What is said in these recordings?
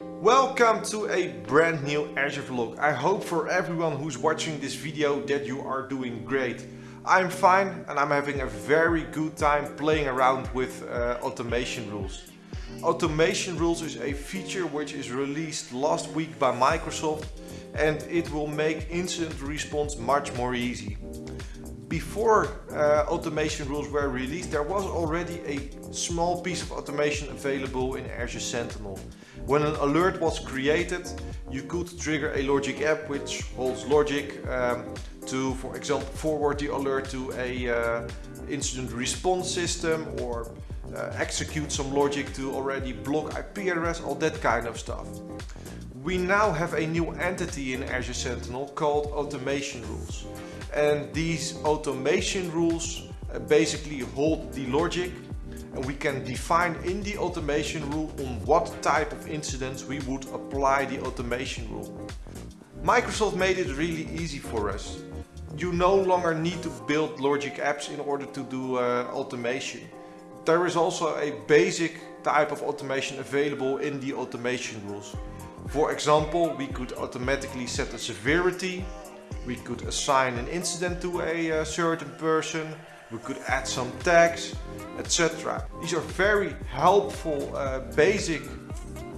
Welcome to a brand new Azure vlog. I hope for everyone who's watching this video that you are doing great. I'm fine and I'm having a very good time playing around with uh, automation rules. Automation rules is a feature which is released last week by Microsoft and it will make incident response much more easy. Before uh, automation rules were released, there was already a small piece of automation available in Azure Sentinel. When an alert was created, you could trigger a logic app which holds logic um, to, for example, forward the alert to a uh, incident response system or execute some logic to already block IP address, all that kind of stuff. We now have a new entity in Azure Sentinel called automation rules. And these automation rules uh, basically hold the logic and we can define in the automation rule on what type of incidents we would apply the automation rule. Microsoft made it really easy for us. You no longer need to build logic apps in order to do uh, automation. There is also a basic type of automation available in the automation rules. For example, we could automatically set a severity, we could assign an incident to a uh, certain person, we could add some tags, etc. These are very helpful uh, basic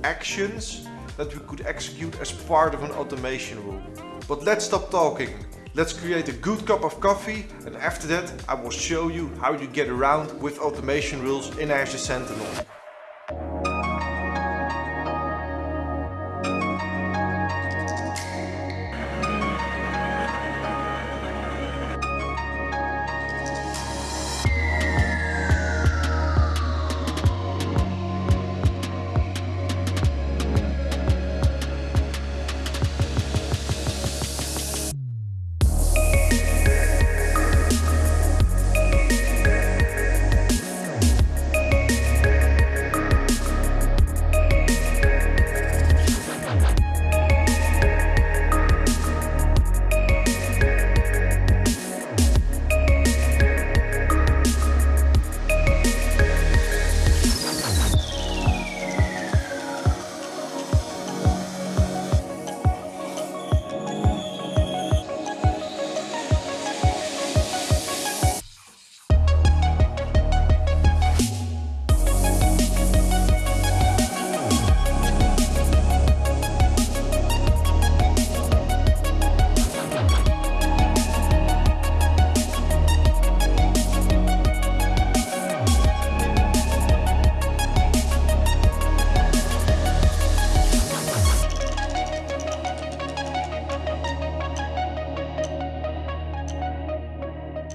actions that we could execute as part of an automation rule. But let's stop talking. Let's create a good cup of coffee and after that I will show you how you get around with automation rules in Azure Sentinel.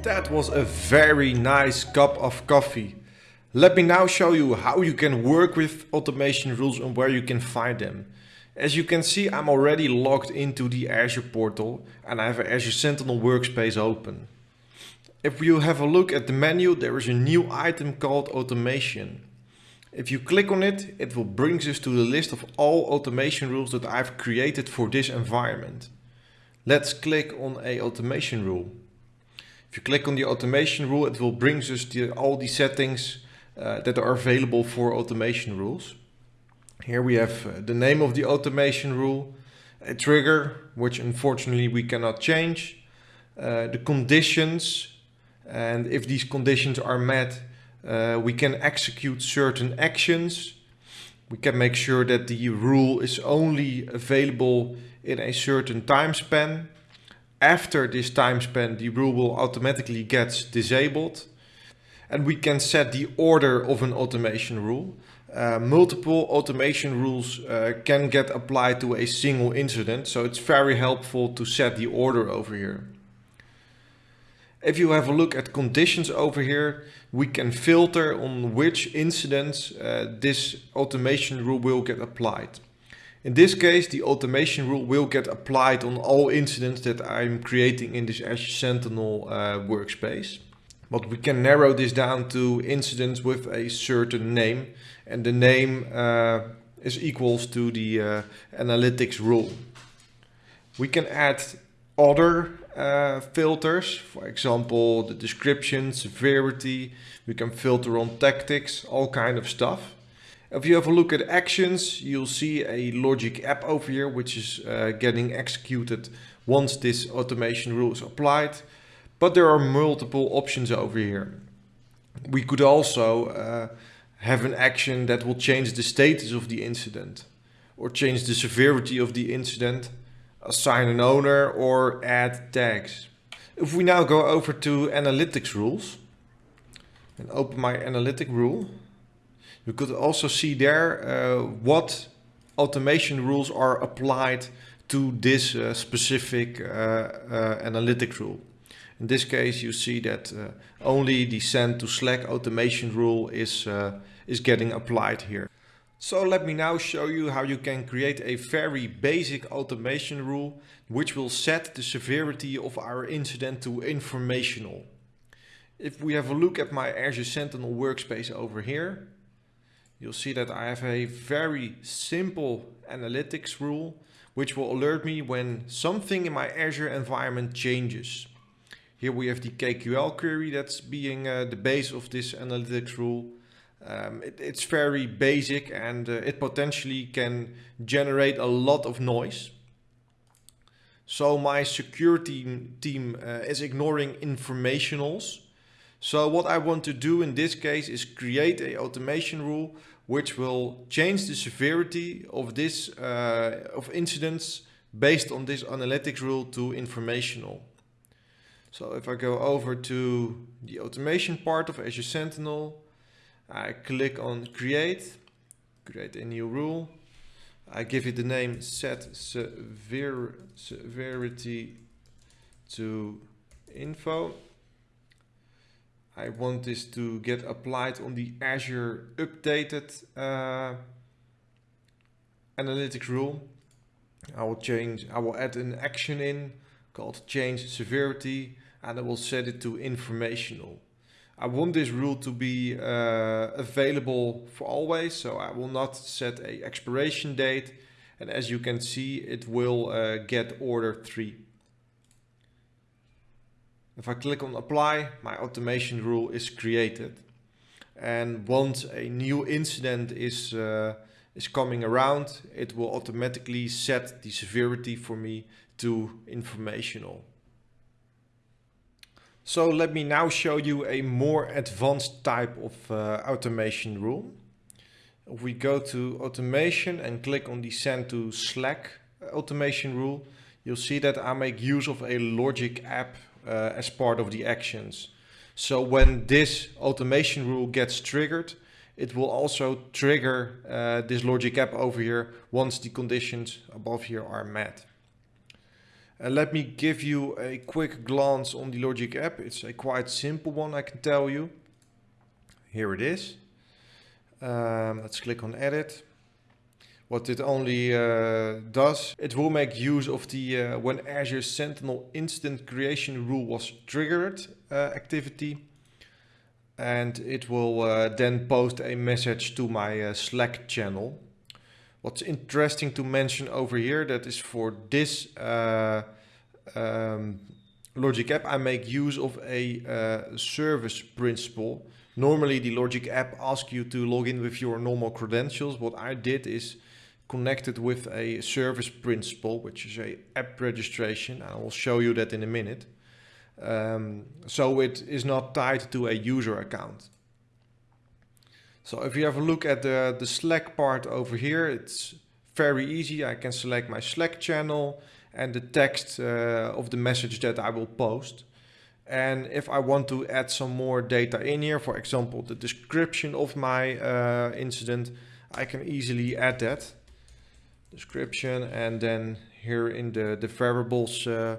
That was a very nice cup of coffee. Let me now show you how you can work with automation rules and where you can find them. As you can see, I'm already logged into the Azure portal and I have an Azure Sentinel workspace open. If you have a look at the menu, there is a new item called automation. If you click on it, it will bring us to the list of all automation rules that I've created for this environment. Let's click on a automation rule. If you click on the automation rule, it will bring us to all the settings uh, that are available for automation rules. Here we have uh, the name of the automation rule, a trigger, which unfortunately we cannot change, uh, the conditions, and if these conditions are met, uh, we can execute certain actions. We can make sure that the rule is only available in a certain time span after this time span, the rule will automatically get disabled. And we can set the order of an automation rule. Uh, multiple automation rules uh, can get applied to a single incident, so it's very helpful to set the order over here. If you have a look at conditions over here, we can filter on which incidents uh, this automation rule will get applied. In this case, the automation rule will get applied on all incidents that I'm creating in this Azure Sentinel uh, workspace. But we can narrow this down to incidents with a certain name and the name uh, is equals to the uh, analytics rule. We can add other uh, filters, for example, the description, severity, we can filter on tactics, all kind of stuff. If you have a look at actions, you'll see a logic app over here, which is uh, getting executed once this automation rule is applied. But there are multiple options over here. We could also uh, have an action that will change the status of the incident or change the severity of the incident, assign an owner or add tags. If we now go over to analytics rules and open my analytic rule, you could also see there uh, what automation rules are applied to this uh, specific uh, analytics rule. In this case, you see that uh, only the send to Slack automation rule is, uh, is getting applied here. So let me now show you how you can create a very basic automation rule which will set the severity of our incident to informational. If we have a look at my Azure Sentinel workspace over here, you'll see that I have a very simple analytics rule which will alert me when something in my Azure environment changes. Here we have the KQL query that's being uh, the base of this analytics rule. Um, it, it's very basic and uh, it potentially can generate a lot of noise. So my security team uh, is ignoring informationals. So what I want to do in this case is create a automation rule which will change the severity of this uh, of incidents based on this analytics rule to informational. So if I go over to the automation part of Azure Sentinel, I click on create, create a new rule. I give it the name set sever severity to info. I want this to get applied on the Azure updated uh, analytics rule. I will change, I will add an action in called change severity and I will set it to informational. I want this rule to be uh, available for always, so I will not set a expiration date. And as you can see, it will uh, get order 3. If I click on apply, my automation rule is created. And once a new incident is, uh, is coming around, it will automatically set the severity for me to informational. So let me now show you a more advanced type of uh, automation rule. If we go to automation and click on the send to Slack automation rule, you'll see that I make use of a logic app uh, as part of the actions. So when this automation rule gets triggered, it will also trigger uh, this logic app over here once the conditions above here are met. Uh, let me give you a quick glance on the Logic app. It's a quite simple one, I can tell you. Here it is. Um, let's click on edit. What it only uh, does, it will make use of the uh, when Azure Sentinel incident creation rule was triggered uh, activity. And it will uh, then post a message to my uh, Slack channel. What's interesting to mention over here, that is for this uh, um, Logic App, I make use of a service principal. Normally the Logic App asks you to log in with your normal credentials. What I did is connected with a service principal, which is a app registration. I will show you that in a minute. Um, so it is not tied to a user account. So if you have a look at the, the Slack part over here, it's very easy. I can select my Slack channel and the text uh, of the message that I will post. And if I want to add some more data in here, for example, the description of my uh, incident, I can easily add that description. And then here in the, the variables uh,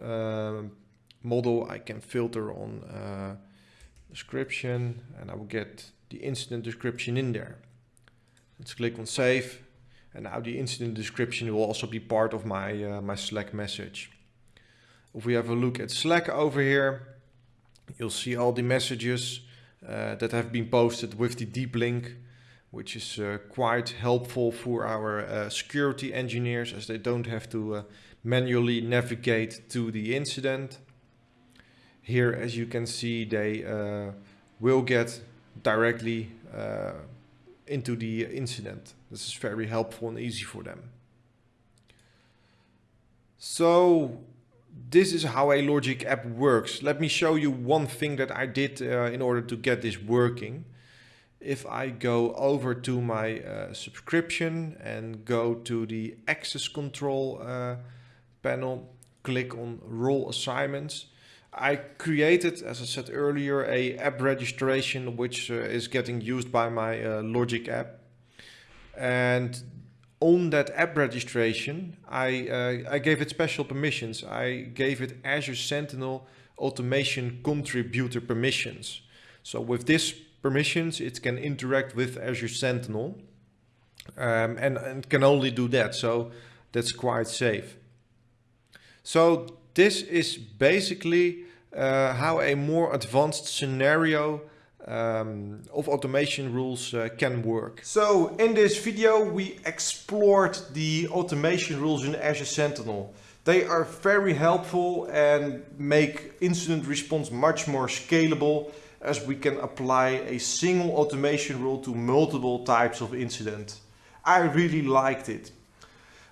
uh model, I can filter on uh, description and I will get the incident description in there. Let's click on save and now the incident description will also be part of my, uh, my Slack message. If we have a look at Slack over here, you'll see all the messages uh, that have been posted with the deep link. Which is uh, quite helpful for our uh, security engineers as they don't have to uh, manually navigate to the incident. Here, as you can see, they uh, will get directly uh, into the incident. This is very helpful and easy for them. So this is how a Logic app works. Let me show you one thing that I did uh, in order to get this working. If I go over to my uh, subscription and go to the access control uh, panel, click on role assignments. I created, as I said earlier, a app registration which uh, is getting used by my uh, Logic app. And on that app registration, I, uh, I gave it special permissions. I gave it Azure Sentinel Automation Contributor permissions. So with this permissions, it can interact with Azure Sentinel um, and, and can only do that. So that's quite safe. So this is basically uh, how a more advanced scenario um, of automation rules uh, can work. So in this video we explored the automation rules in Azure Sentinel. They are very helpful and make incident response much more scalable as we can apply a single automation rule to multiple types of incident. I really liked it.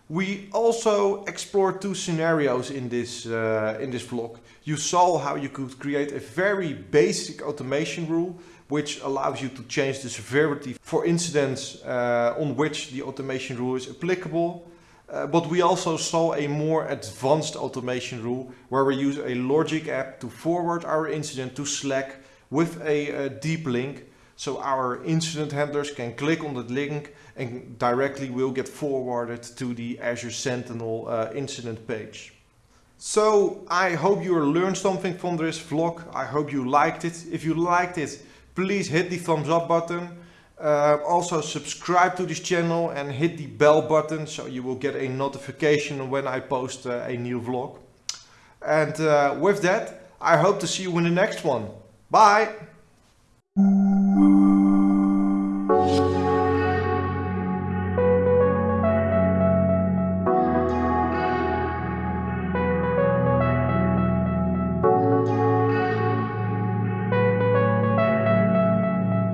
We also explored two scenarios in this, uh, in this vlog. You saw how you could create a very basic automation rule which allows you to change the severity for incidents uh, on which the automation rule is applicable. Uh, but we also saw a more advanced automation rule where we use a logic app to forward our incident to Slack with a, a deep link so our incident handlers can click on that link and directly will get forwarded to the Azure Sentinel uh, incident page. So I hope you learned something from this vlog. I hope you liked it. If you liked it, please hit the thumbs up button. Uh, also subscribe to this channel and hit the bell button so you will get a notification when I post uh, a new vlog. And uh, with that, I hope to see you in the next one. Bye!